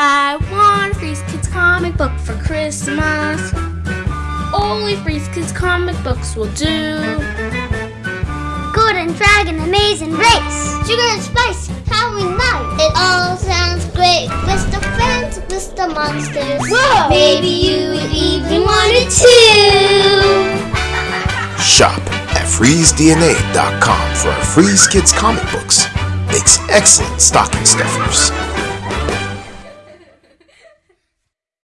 I want freeze kids comic book for Christmas. Only Freeze Kids comic books will do. Golden Dragon Amazing Race. Sugar and Spice Halloween Night. It all sounds great. Mister the friends, Mister the monsters. Whoa! Maybe you even wanted to. Shop at freezedna.com for our Freeze Kids comic books. Makes excellent stocking stuffers.